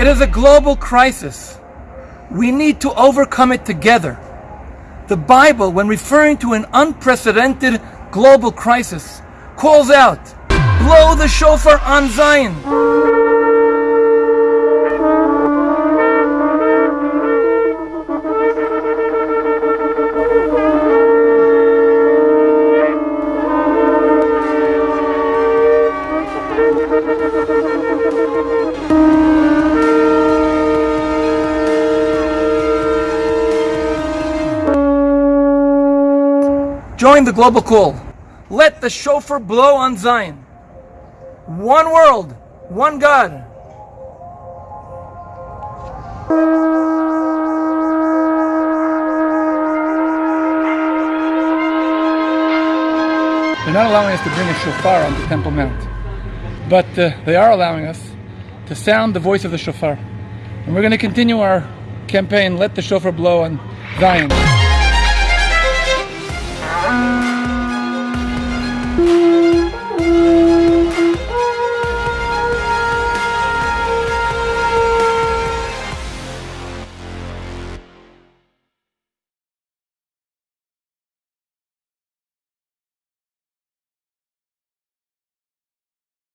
It is a global crisis. We need to overcome it together. The Bible, when referring to an unprecedented global crisis, calls out, Blow the shofar on Zion. Join the global call. Let the shofar blow on Zion. One world, one God. They're not allowing us to bring a shofar onto Temple Mount, but uh, they are allowing us to sound the voice of the shofar. And we're going to continue our campaign, Let the Shofar Blow on Zion. Bye.